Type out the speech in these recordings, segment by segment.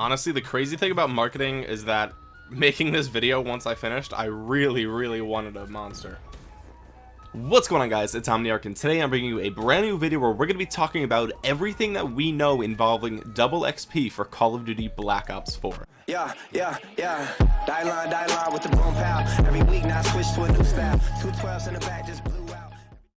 honestly the crazy thing about marketing is that making this video once I finished I really really wanted a monster. What's going on guys? It's Omniarch and today I'm bringing you a brand new video where we're going to be talking about everything that we know involving double XP for Call of Duty Black Ops 4 yeah yeah yeah. Die line die line with the boom pow every week now switch to a new style. 212s in the back just out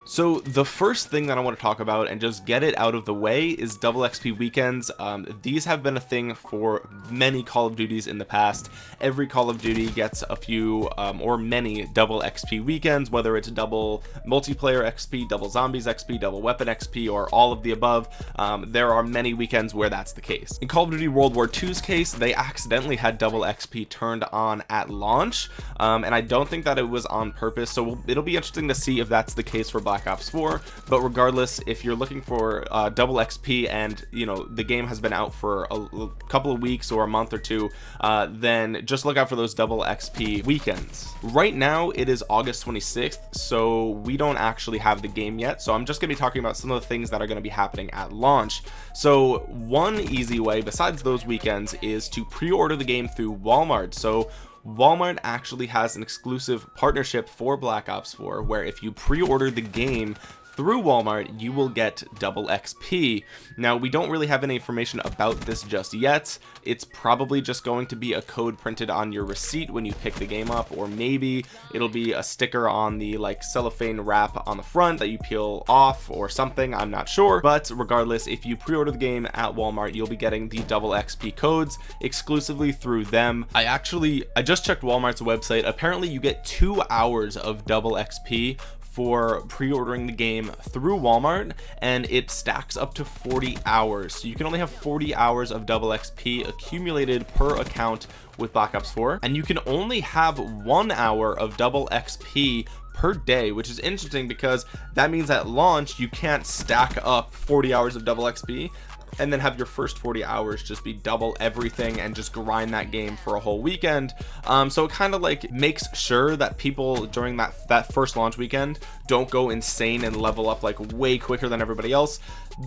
so the first thing that I want to talk about and just get it out of the way is double XP weekends. Um, these have been a thing for many Call of Duties in the past. Every Call of Duty gets a few um, or many double XP weekends whether it's double multiplayer XP double zombies XP double weapon XP or all of the above. Um, there are many weekends where that's the case. In Call of Duty World War II's case they accidentally had double XP turned on at launch um, and I don't think that it was on purpose so it'll be interesting to see if that's the case for Black Ops 4 but regardless if you're looking for uh, double XP and you know the game has been out for a, a couple of weeks or a month or two uh, then just look out for those double XP weekends. Right now it is August 26th so we don't actually have the game yet so I'm just gonna be talking about some of the things that are going to be happening at launch. So one easy way besides those weekends is to pre-order the game through Walmart. So Walmart actually has an exclusive partnership for Black Ops 4 where if you pre-order the game through Walmart you will get double XP now we don't really have any information about this just yet. It's probably just going to be a code printed on your receipt when you pick the game up or maybe it'll be a sticker on the like cellophane wrap on the front that you peel off or something I'm not sure. But regardless if you pre-order the game at Walmart you'll be getting the double XP codes exclusively through them. I actually I just checked Walmart's website. Apparently you get two hours of double XP for pre-ordering the game through Walmart and it stacks up to 40 hours. So you can only have 40 hours of double XP accumulated per account with Black Ops 4 and you can only have one hour of double XP per day which is interesting because that means at launch you can't stack up 40 hours of double XP and then have your first 40 hours just be double everything and just grind that game for a whole weekend. Um, so it kind of like makes sure that people during that that first launch weekend don't go insane and level up like way quicker than everybody else.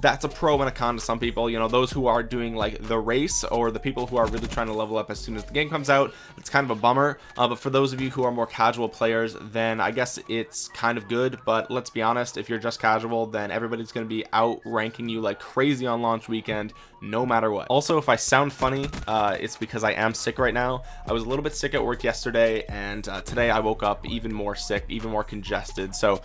That's a pro and a con to some people you know those who are doing like the race or the people who are really trying to level up as soon as the game comes out it's kind of a bummer. Uh, but for those of you who are more casual players then I guess it's kind of good. But let's be honest if you're just casual then everybody's going to be outranking you like crazy on launch weekend no matter what. Also if I sound funny uh, it's because I am sick right now. I was a little bit sick at work yesterday and uh, today I woke up even more sick even more congested. So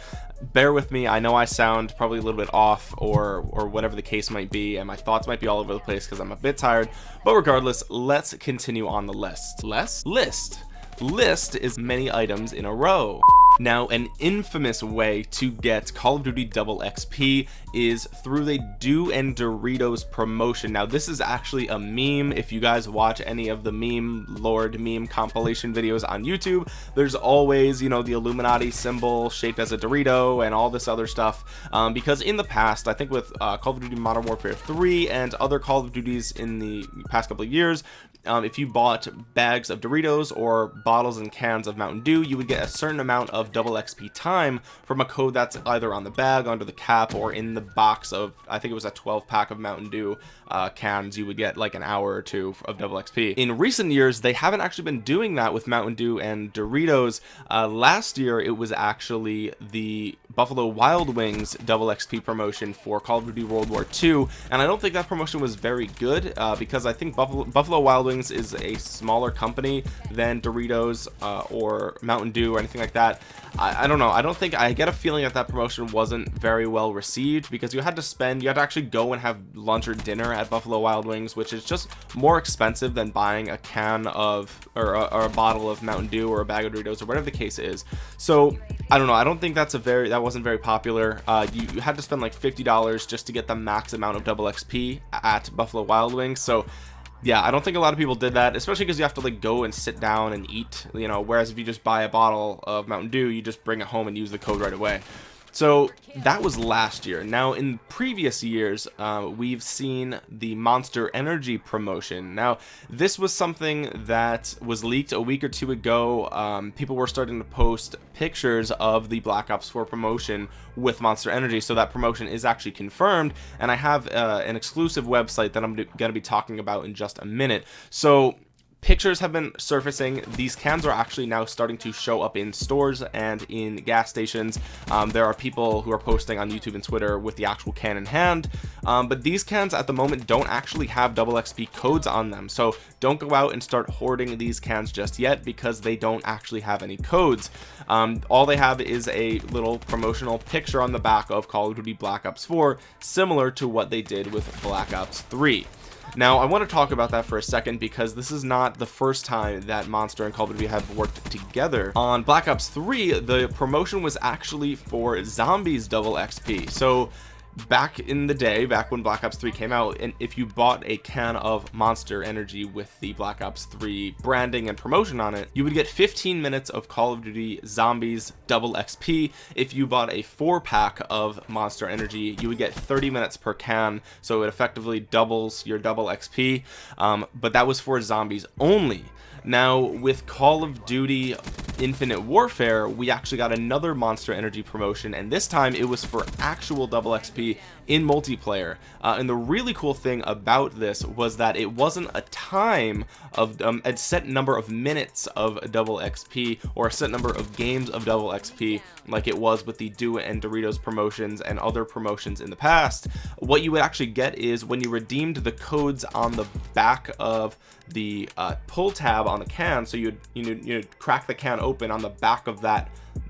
bear with me. I know I sound probably a little bit off or or whatever the case might be and my thoughts might be all over the place because I'm a bit tired. But regardless let's continue on the list. Less? List. List is many items in a row now an infamous way to get Call of Duty double XP is through the Dew and Doritos promotion. Now this is actually a meme. If you guys watch any of the meme lord meme compilation videos on YouTube there's always you know the Illuminati symbol shaped as a Dorito and all this other stuff. Um, because in the past I think with uh, Call of Duty Modern Warfare 3 and other Call of Duties in the past couple of years um, if you bought bags of Doritos or bottles and cans of Mountain Dew you would get a certain amount of double XP time from a code that's either on the bag under the cap or in the box of I think it was a 12 pack of Mountain Dew uh, cans. You would get like an hour or two of double XP in recent years they haven't actually been doing that with Mountain Dew and Doritos. Uh, last year it was actually the Buffalo Wild Wings double XP promotion for Call of Duty World War II and I don't think that promotion was very good uh, because I think Buffalo, Buffalo Wild Wings is a smaller company than Doritos uh, or Mountain Dew or anything like that. I, I, don't know. I don't think I get a feeling that that promotion wasn't very well received because you had to spend you had to actually go and have lunch or dinner at Buffalo Wild Wings which is just more expensive than buying a can of or a, or a bottle of Mountain Dew or a bag of Doritos or whatever the case is. So I don't know. I don't think that's a very that wasn't very popular. Uh, you, you had to spend like $50 just to get the max amount of double XP at Buffalo Wild Wings. So yeah i don't think a lot of people did that especially because you have to like go and sit down and eat you know whereas if you just buy a bottle of mountain dew you just bring it home and use the code right away so that was last year. Now in previous years uh, we've seen the monster energy promotion. Now this was something that was leaked a week or two ago. Um, people were starting to post pictures of the black ops 4 promotion with monster energy. So that promotion is actually confirmed and i have uh, an exclusive website that i'm going to be talking about in just a minute. So pictures have been surfacing. These cans are actually now starting to show up in stores and in gas stations. Um, there are people who are posting on youtube and twitter with the actual can in hand. Um, but these cans at the moment don't actually have double xp codes on them. So don't go out and start hoarding these cans just yet because they don't actually have any codes. Um, all they have is a little promotional picture on the back of call of duty black ops 4 similar to what they did with black ops 3 now I want to talk about that for a second because this is not the first time that Monster and Call of Duty have worked together. On Black Ops 3 the promotion was actually for zombies double XP so back in the day back when black ops 3 came out and if you bought a can of monster energy with the black ops 3 branding and promotion on it you would get 15 minutes of call of duty zombies double xp if you bought a four pack of monster energy you would get 30 minutes per can so it effectively doubles your double xp um, but that was for zombies only. Now with call of duty infinite warfare we actually got another monster energy promotion and this time it was for actual double xp in multiplayer. Uh, and the really cool thing about this was that it wasn't a time of um, a set number of minutes of double xp or a set number of games of double xp like it was with the dew and doritos promotions and other promotions in the past. What you would actually get is when you redeemed the codes on the back of the uh, pull tab on the can so you'd you know you'd crack the can open on the back of that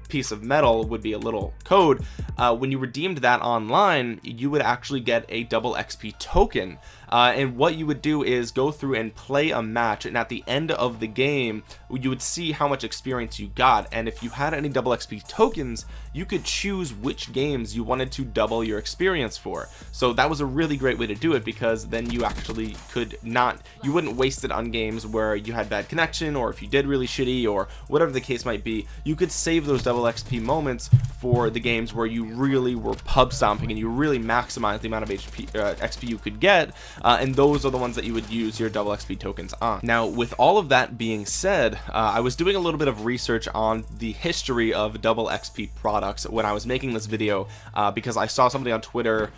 piece of metal would be a little code. Uh, when you redeemed that online you would actually get a double XP token uh, and what you would do is go through and play a match and at the end of the game you would see how much experience you got. And if you had any double XP tokens you could choose which games you wanted to double your experience for. So that was a really great way to do it because then you actually could not you wouldn't waste it on games where you had bad connection or if you did really shitty or whatever the case might be. You could save those double XP moments for the games where you really were pub stomping and you really maximized the amount of HP uh, XP you could get uh, and those are the ones that you would use your double XP tokens on. Now with all of that being said uh, I was doing a little bit of research on the history of double XP products when I was making this video uh, because I saw somebody on Twitter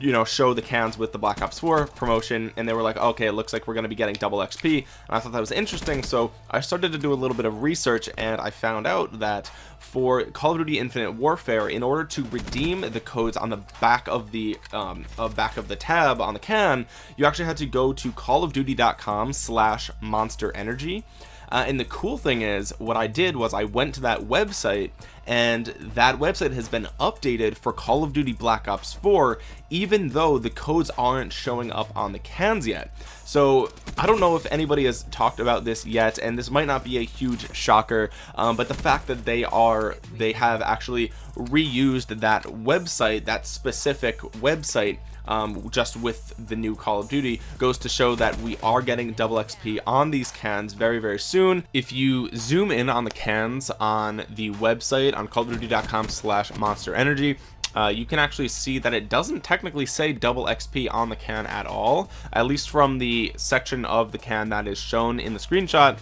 you know show the cans with the black ops 4 promotion and they were like okay it looks like we're going to be getting double xp and i thought that was interesting so i started to do a little bit of research and i found out that for call of duty infinite warfare in order to redeem the codes on the back of the um, of back of the tab on the can you actually had to go to callofduty.com slash monster energy. Uh, and the cool thing is what I did was I went to that website and that website has been updated for Call of Duty Black Ops 4 even though the codes aren't showing up on the cans yet. So I don't know if anybody has talked about this yet and this might not be a huge shocker um, but the fact that they are they have actually reused that website that specific website um, just with the new Call of Duty goes to show that we are getting double XP on these cans very very soon. If you zoom in on the cans on the website on callofduty.com slash monster energy. Uh, you can actually see that it doesn't technically say double XP on the can at all at least from the section of the can that is shown in the screenshot.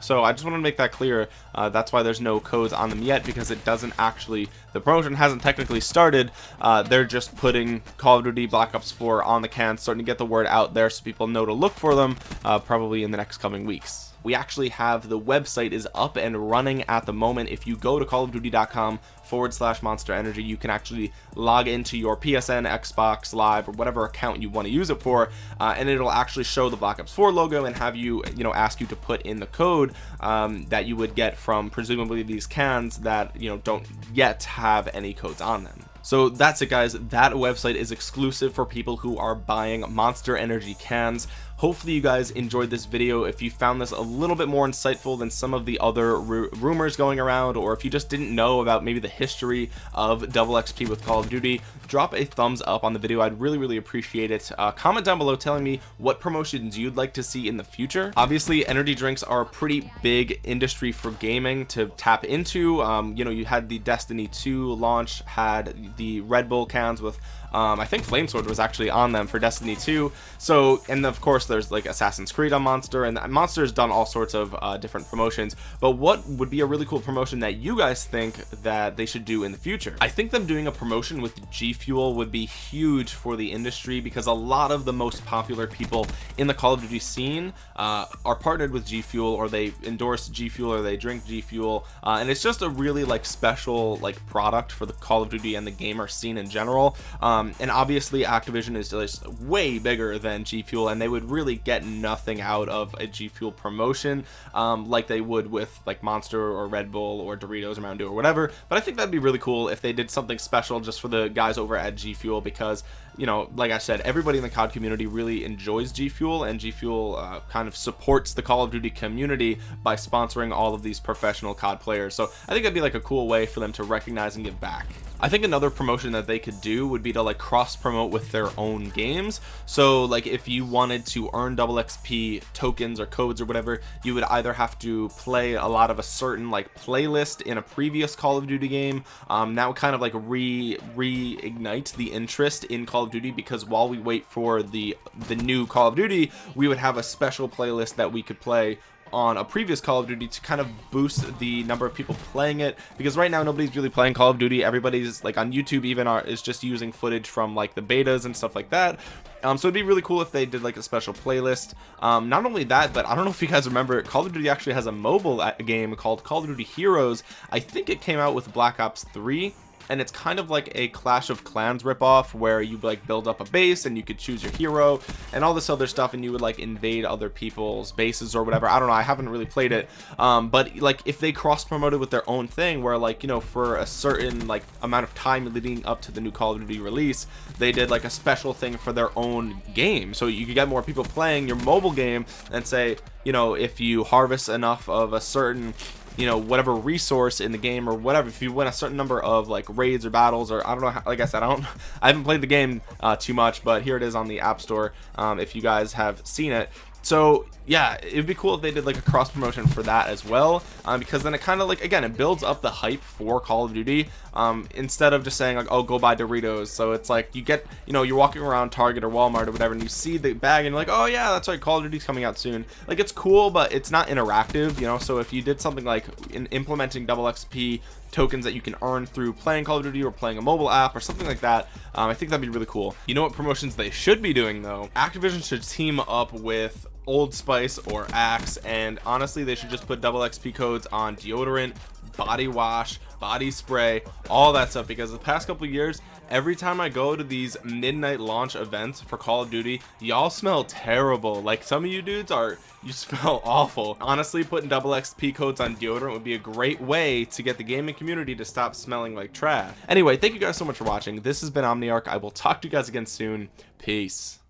So I just want to make that clear. Uh, that's why there's no codes on them yet because it doesn't actually the promotion hasn't technically started. Uh, they're just putting Call of Duty Black Ops 4 on the can starting to get the word out there so people know to look for them uh, probably in the next coming weeks we actually have the website is up and running at the moment. If you go to callofduty.com forward slash monster energy you can actually log into your psn xbox live or whatever account you want to use it for uh, and it'll actually show the black ops 4 logo and have you you know ask you to put in the code um, that you would get from presumably these cans that you know don't yet have any codes on them. So that's it guys. That website is exclusive for people who are buying monster energy cans hopefully you guys enjoyed this video. If you found this a little bit more insightful than some of the other rumors going around or if you just didn't know about maybe the history of double XP with Call of Duty drop a thumbs up on the video. I'd really really appreciate it. Uh, comment down below telling me what promotions you'd like to see in the future. Obviously energy drinks are a pretty big industry for gaming to tap into. Um, you know you had the Destiny 2 launch had the Red Bull cans with um, I think Flamesword was actually on them for Destiny 2 so and of course there's like Assassin's Creed on Monster and Monster has done all sorts of uh, different promotions. But what would be a really cool promotion that you guys think that they should do in the future? I think them doing a promotion with G Fuel would be huge for the industry because a lot of the most popular people in the Call of Duty scene uh, are partnered with G Fuel or they endorse G Fuel or they drink G Fuel uh, and it's just a really like special like product for the Call of Duty and the gamer scene in general. Um, um, and obviously Activision is just way bigger than G Fuel and they would really get nothing out of a G Fuel promotion um, like they would with like Monster or Red Bull or Doritos or Mountain Dew or whatever. But I think that'd be really cool if they did something special just for the guys over at G Fuel because you know like I said everybody in the COD community really enjoys G Fuel and G Fuel uh, kind of supports the Call of Duty community by sponsoring all of these professional COD players. So I think that'd be like a cool way for them to recognize and give back. I think another promotion that they could do would be to like cross promote with their own games. So like if you wanted to earn double XP tokens or codes or whatever you would either have to play a lot of a certain like playlist in a previous Call of Duty game. Um, that would kind of like re reignite the interest in Call of Duty because while we wait for the the new Call of Duty we would have a special playlist that we could play on a previous Call of Duty to kind of boost the number of people playing it. Because right now nobody's really playing Call of Duty. Everybody's like on YouTube even are is just using footage from like the betas and stuff like that. Um, so it'd be really cool if they did like a special playlist. Um, not only that but I don't know if you guys remember Call of Duty actually has a mobile game called Call of Duty Heroes. I think it came out with Black Ops 3 and it's kind of like a Clash of Clans ripoff where you like build up a base and you could choose your hero and all this other stuff and you would like invade other people's bases or whatever. I don't know I haven't really played it. Um, but like if they cross promoted with their own thing where like you know for a certain like amount of time leading up to the new Call of Duty release they did like a special thing for their own game. So you could get more people playing your mobile game and say you know if you harvest enough of a certain you know whatever resource in the game or whatever if you win a certain number of like raids or battles or I don't know how, like I said I don't I haven't played the game uh, too much but here it is on the App Store um, if you guys have seen it. So yeah it'd be cool if they did like a cross promotion for that as well um, because then it kind of like again it builds up the hype for call of duty um, instead of just saying like oh go buy doritos. So it's like you get you know you're walking around target or walmart or whatever and you see the bag and you're like oh yeah that's right call of duty's coming out soon. Like it's cool but it's not interactive you know? So if you did something like in implementing double xp tokens that you can earn through playing Call of Duty or playing a mobile app or something like that um, I think that'd be really cool. You know what promotions they should be doing though? Activision should team up with Old Spice or Axe and honestly they should just put double XP codes on deodorant body wash body spray all that stuff because the past couple years every time I go to these midnight launch events for Call of Duty y'all smell terrible. Like some of you dudes are you smell awful. Honestly putting double XP codes on deodorant would be a great way to get the gaming community to stop smelling like trash. Anyway thank you guys so much for watching. This has been Omniarch. I will talk to you guys again soon. Peace